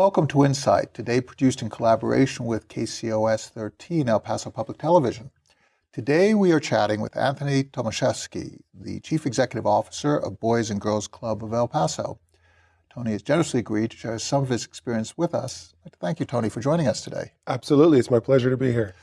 Welcome to Insight, today produced in collaboration with KCOS 13 El Paso Public Television. Today we are chatting with Anthony Tomaszewski, the Chief Executive Officer of Boys and Girls Club of El Paso. Tony has generously agreed to share some of his experience with us. I'd like to thank you, Tony, for joining us today. Absolutely. It's my pleasure to be here.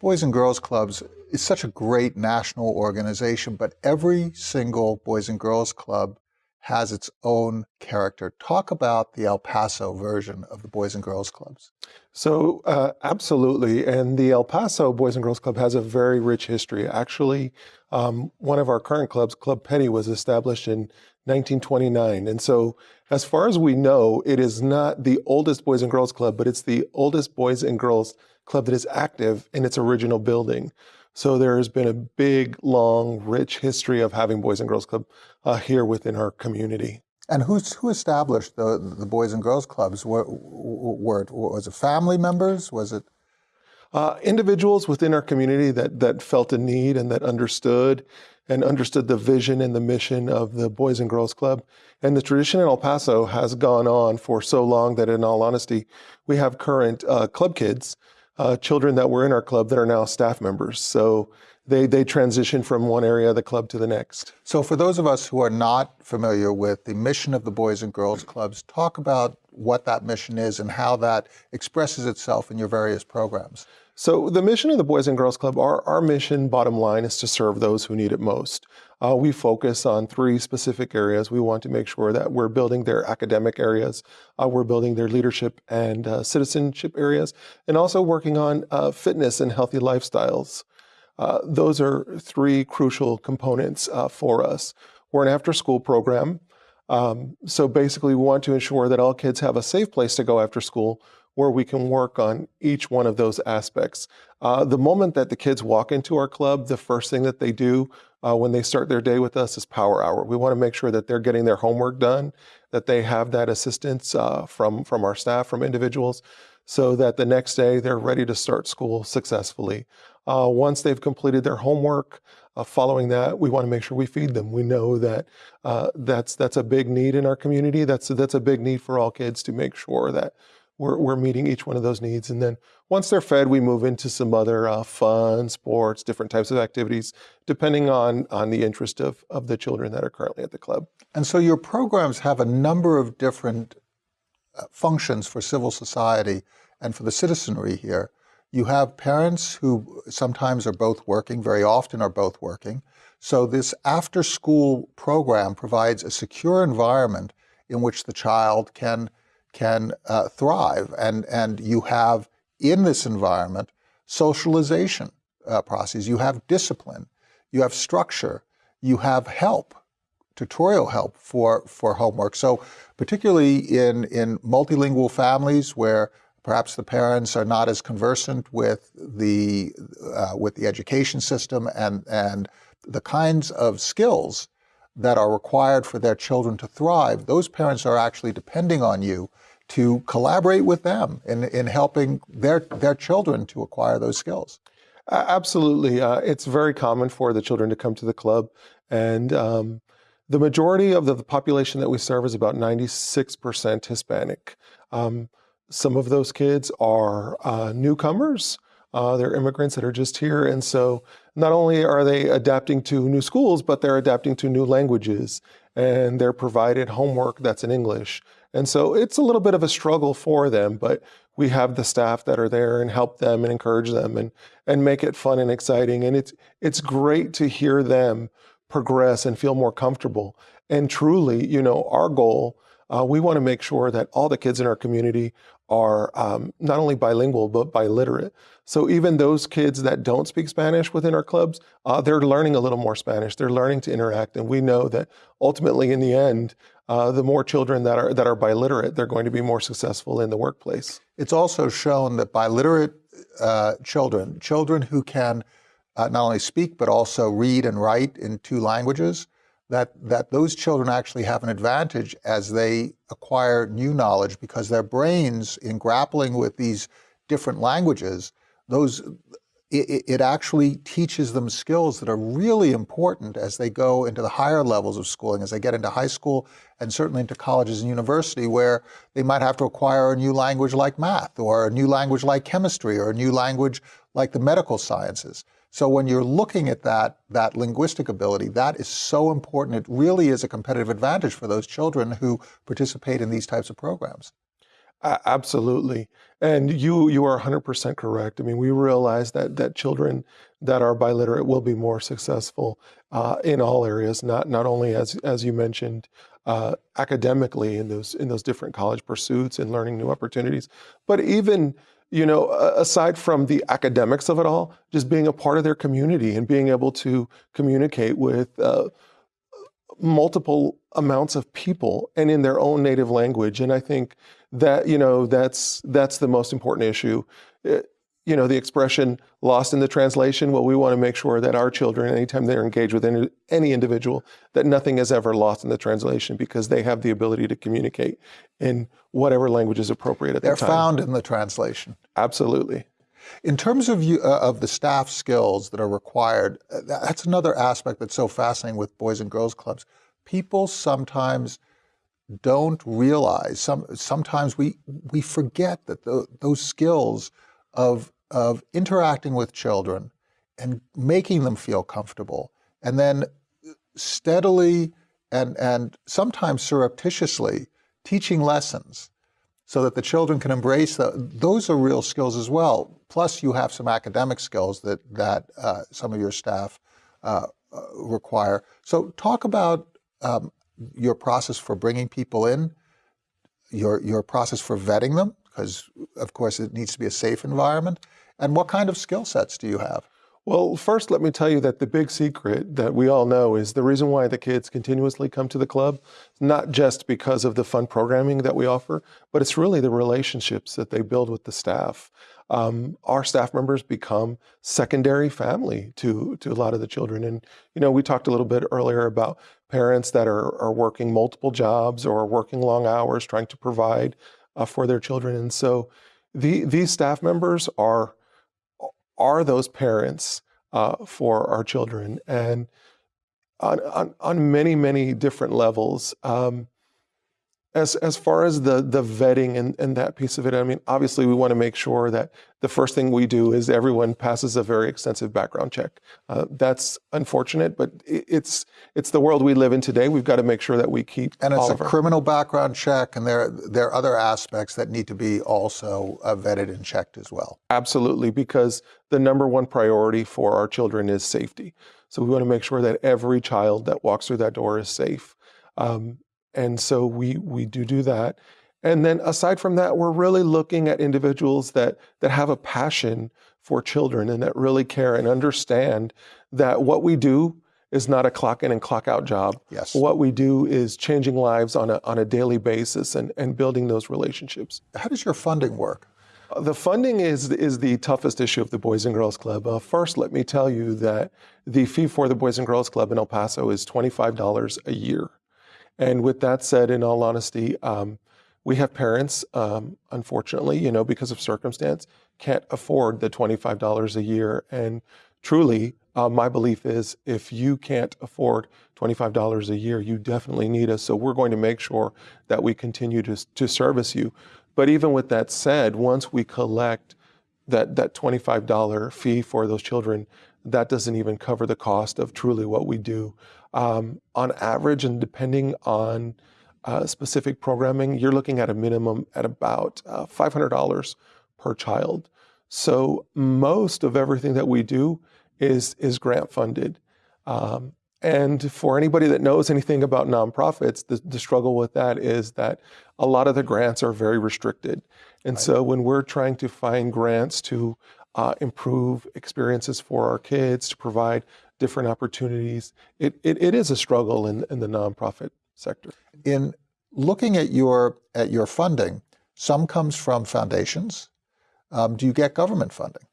Boys and Girls Clubs is such a great national organization, but every single Boys and Girls Club has its own character. Talk about the El Paso version of the Boys and Girls Clubs. So, uh, absolutely. And the El Paso Boys and Girls Club has a very rich history. Actually, um, one of our current clubs, Club Penny, was established in 1929. And so, as far as we know, it is not the oldest Boys and Girls Club, but it's the oldest Boys and Girls Club that is active in its original building. So there has been a big, long, rich history of having Boys and Girls Club uh, here within our community. And who's, who established the, the Boys and Girls Clubs? Were, were it, was it family members? Was it? Uh, individuals within our community that, that felt a need and that understood and understood the vision and the mission of the Boys and Girls Club. And the tradition in El Paso has gone on for so long that in all honesty, we have current uh, club kids uh, children that were in our club that are now staff members. So they, they transition from one area of the club to the next. So for those of us who are not familiar with the mission of the Boys and Girls Clubs, talk about what that mission is and how that expresses itself in your various programs. So the mission of the Boys and Girls Club, our, our mission bottom line is to serve those who need it most. Uh, we focus on three specific areas. We want to make sure that we're building their academic areas, uh, we're building their leadership and uh, citizenship areas, and also working on uh, fitness and healthy lifestyles. Uh, those are three crucial components uh, for us. We're an after school program. Um, so basically, we want to ensure that all kids have a safe place to go after school where we can work on each one of those aspects. Uh, the moment that the kids walk into our club, the first thing that they do uh, when they start their day with us is power hour. We want to make sure that they're getting their homework done, that they have that assistance uh, from, from our staff, from individuals, so that the next day they're ready to start school successfully. Uh, once they've completed their homework, uh, following that, we want to make sure we feed them. We know that uh, that's that's a big need in our community. That's that's a big need for all kids to make sure that we're, we're meeting each one of those needs. And then once they're fed, we move into some other uh, fun, sports, different types of activities, depending on, on the interest of, of the children that are currently at the club. And so your programs have a number of different uh, functions for civil society and for the citizenry here. You have parents who sometimes are both working, very often are both working. So this after school program provides a secure environment in which the child can can uh, thrive. And, and you have in this environment socialization uh, processes, you have discipline, you have structure, you have help, tutorial help for, for homework. So particularly in, in multilingual families where perhaps the parents are not as conversant with the, uh, with the education system and, and the kinds of skills that are required for their children to thrive, those parents are actually depending on you to collaborate with them in, in helping their, their children to acquire those skills. Absolutely. Uh, it's very common for the children to come to the club. And um, the majority of the, the, population that we serve is about 96% Hispanic. Um, some of those kids are uh, newcomers. Uh, they're immigrants that are just here. And so not only are they adapting to new schools, but they're adapting to new languages and they're provided homework that's in English. And so it's a little bit of a struggle for them, but we have the staff that are there and help them and encourage them and, and make it fun and exciting. And it's, it's great to hear them progress and feel more comfortable. And truly, you know, our goal, uh, we want to make sure that all the kids in our community are um, not only bilingual, but biliterate. So even those kids that don't speak Spanish within our clubs, uh, they're learning a little more Spanish. They're learning to interact. And we know that ultimately in the end, uh, the more children that are, that are biliterate, they're going to be more successful in the workplace. It's also shown that biliterate uh, children, children who can uh, not only speak but also read and write in two languages, that, that those children actually have an advantage as they acquire new knowledge because their brains, in grappling with these different languages, those it, it actually teaches them skills that are really important as they go into the higher levels of schooling, as they get into high school and certainly into colleges and university, where they might have to acquire a new language like math or a new language like chemistry or a new language like the medical sciences. So when you're looking at that, that linguistic ability, that is so important. It really is a competitive advantage for those children who participate in these types of programs. Uh, absolutely. And you you are 100% correct. I mean, we realize that that children that are biliterate will be more successful uh, in all areas, not not only as as you mentioned uh, academically in those in those different college pursuits and learning new opportunities, but even you know aside from the academics of it all, just being a part of their community and being able to communicate with uh, multiple amounts of people and in their own native language. And I think that you know that's that's the most important issue. It, you know the expression lost in the translation. Well, we want to make sure that our children, anytime they're engaged with any, any individual, that nothing is ever lost in the translation because they have the ability to communicate in whatever language is appropriate at they're the time. They're found in the translation. Absolutely. In terms of you, uh, of the staff skills that are required, uh, that's another aspect that's so fascinating with Boys and Girls Clubs. People sometimes don't realize. Some sometimes we we forget that the, those skills of of interacting with children and making them feel comfortable, and then steadily and and sometimes surreptitiously teaching lessons so that the children can embrace the, those are real skills as well. Plus, you have some academic skills that that uh, some of your staff uh, uh require. So, talk about um, your process for bringing people in, your, your process for vetting them, because of course it needs to be a safe environment, and what kind of skill sets do you have? Well, first, let me tell you that the big secret that we all know is the reason why the kids continuously come to the club, not just because of the fun programming that we offer, but it's really the relationships that they build with the staff. Um, our staff members become secondary family to to a lot of the children, and you know we talked a little bit earlier about parents that are are working multiple jobs or working long hours trying to provide uh, for their children, and so the, these staff members are are those parents uh, for our children. And on, on, on, many, many different levels, um, as, as far as the, the vetting and, and that piece of it, I mean, obviously we want to make sure that the first thing we do is everyone passes a very extensive background check. Uh, that's unfortunate, but it's, it's the world we live in today. We've got to make sure that we keep And it's a our... criminal background check, and there, there are other aspects that need to be also uh, vetted and checked as well. Absolutely, because the number one priority for our children is safety. So we want to make sure that every child that walks through that door is safe. Um, and so we we do do that. And then aside from that, we're really looking at individuals that that have a passion for children and that really care and understand that what we do is not a clock in and clock out job. Yes. What we do is changing lives on a on a daily basis and, and building those relationships. How does your funding work? Uh, the funding is is the toughest issue of the Boys and Girls Club. Uh, first, let me tell you that the fee for the Boys and Girls Club in El Paso is twenty five dollars a year. And with that said, in all honesty, um, we have parents, um, unfortunately, you know, because of circumstance, can't afford the $25 a year. And truly, uh, my belief is if you can't afford $25 a year, you definitely need us. So we're going to make sure that we continue to, to service you. But even with that said, once we collect that, that $25 fee for those children, that doesn't even cover the cost of truly what we do. Um, on average, and depending on uh, specific programming, you're looking at a minimum at about uh, $500 per child. So most of everything that we do is is grant funded. Um, and for anybody that knows anything about nonprofits, the, the, struggle with that is that a lot of the grants are very restricted. And right. so when we're trying to find grants to uh, improve experiences for our kids, to provide different opportunities. It, it, it is a struggle in, in the nonprofit sector. In looking at your, at your funding, some comes from foundations. Um, do you get government funding?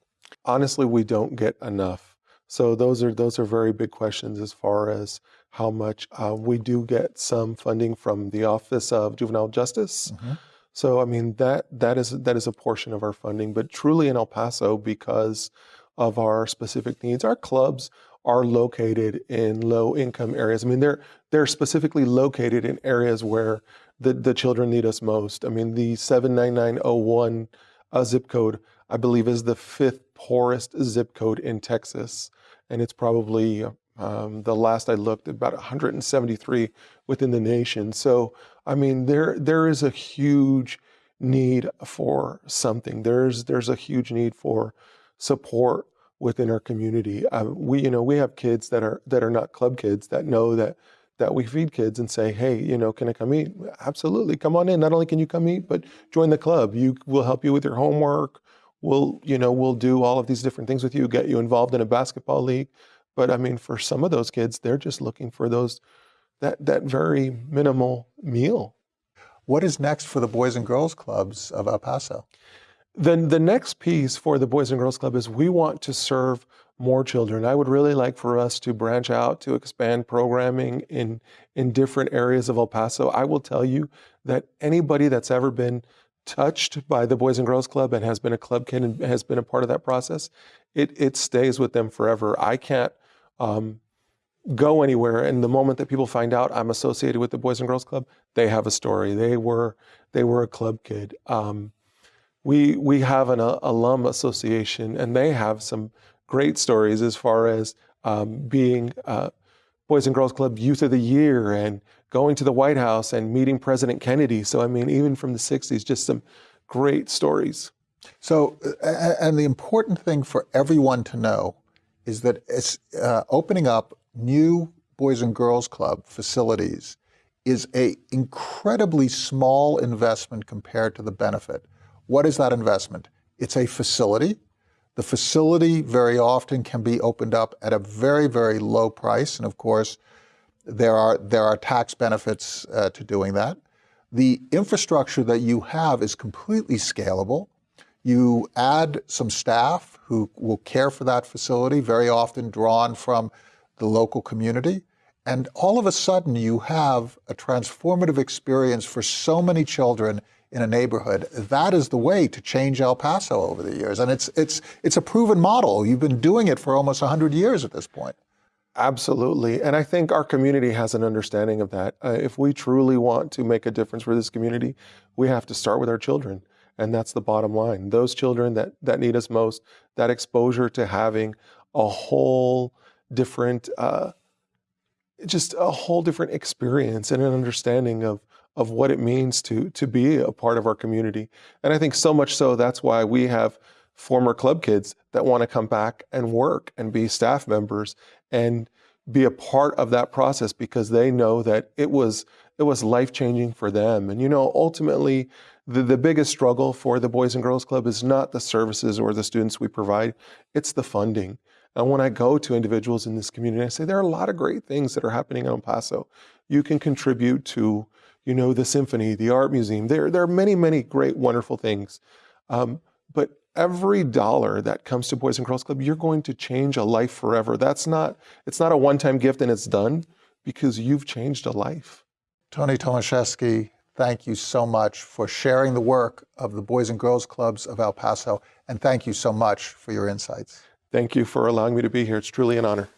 Honestly, we don't get enough. So those are those are very big questions as far as how much uh, we do get some funding from the Office of Juvenile Justice. Mm-hmm. So I mean that that is that is a portion of our funding, but truly in El Paso because of our specific needs. Our clubs are located in low income areas. I mean, they're they're specifically located in areas where the, the children need us most. I mean, the 79901 uh, zip code, I believe, is the fifth poorest zip code in Texas. And it's probably, um, the last I looked, about 173 within the nation. So, I mean, there there is a huge need for something. There's there's a huge need for support within our community. Um, we, you know, we have kids that are that are not club kids that know that that we feed kids and say, hey, you know, can I come eat? Absolutely, come on in. Not only can you come eat, but join the club. You will help you with your homework. We'll, you know, we'll do all of these different things with you. Get you involved in a basketball league. But I mean, for some of those kids, they're just looking for those that that very minimal meal. What is next for the Boys and Girls Clubs of El Paso? Then the next piece for the Boys and Girls Club is we want to serve more children. I would really like for us to branch out to expand programming in in different areas of El Paso. I will tell you that anybody that's ever been touched by the Boys and Girls Club and has been a club kid and has been a part of that process, it it stays with them forever. I can't um, go anywhere, and the moment that people find out I'm associated with the Boys and Girls Club, they have a story. They were they were a club kid. Um, we we have an uh, alum association, and they have some great stories as far as um, being uh, Boys and Girls Club Youth of the Year and going to the White House and meeting President Kennedy. So I mean, even from the '60s, just some great stories. So, and the important thing for everyone to know is that it's uh, opening up new Boys and Girls Club facilities is a incredibly small investment compared to the benefit. What is that investment? It's a facility. The facility very often can be opened up at a very, very low price. And of course, there are, there are tax benefits uh, to doing that. The infrastructure that you have is completely scalable. You add some staff who will care for that facility, very often drawn from the local community. And all of a sudden, you have a transformative experience for so many children in a neighborhood. That is the way to change El Paso over the years. And it's, it's, it's a proven model. You've been doing it for almost 100 years at this point. Absolutely. And I think our community has an understanding of that. Uh, if we truly want to make a difference for this community, we have to start with our children. And that's the bottom line. Those children that, that need us most, that exposure to having a whole different, uh, just a whole different experience and an understanding of of what it means to to be a part of our community. And I think so much so that's why we have former club kids that want to come back and work and be staff members and be a part of that process because they know that it was it was life changing for them. And you know, ultimately, the, the biggest struggle for the Boys and Girls Club is not the services or the students we provide, it's the funding. And when I go to individuals in this community, I say there are a lot of great things that are happening in El Paso. You can contribute to you know, the symphony, the art museum. There, there are many, many great, wonderful things. Um, but every dollar that comes to Boys and Girls Club, you're going to change a life forever. That's not, it's not a one-time gift and it's done because you've changed a life. Tony Tomaszewski, thank you so much for sharing the work of the Boys and Girls Clubs of El Paso, and thank you so much for your insights. Thank you for allowing me to be here. It's truly an honor.